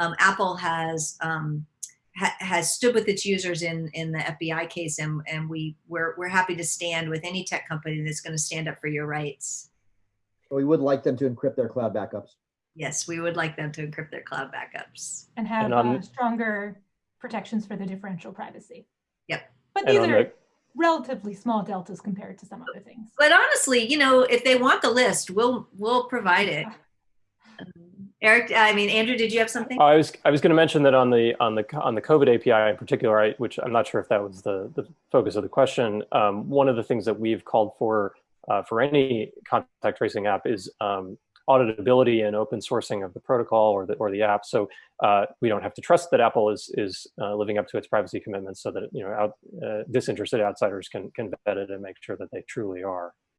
um, Apple has um, ha has stood with its users in in the FBI case, and and we we're we're happy to stand with any tech company that's going to stand up for your rights. We would like them to encrypt their cloud backups. Yes, we would like them to encrypt their cloud backups. And have And on- uh, stronger protections for the differential privacy. Yep. But these are the- relatively small deltas compared to some other things. But honestly, you know, if they want the list, we'll we'll provide it. Um, Eric, I mean, Andrew, did you have something? I was I was going to mention that on the on the on the COVID API in particular, I, which I'm not sure if that was the the focus of the question. Um, one of the things that we've called for uh, for any contact tracing app is um, auditability and open sourcing of the protocol or the or the app. So uh, we don't have to trust that Apple is is uh, living up to its privacy commitments, so that you know out, uh, disinterested outsiders can can vet it and make sure that they truly are.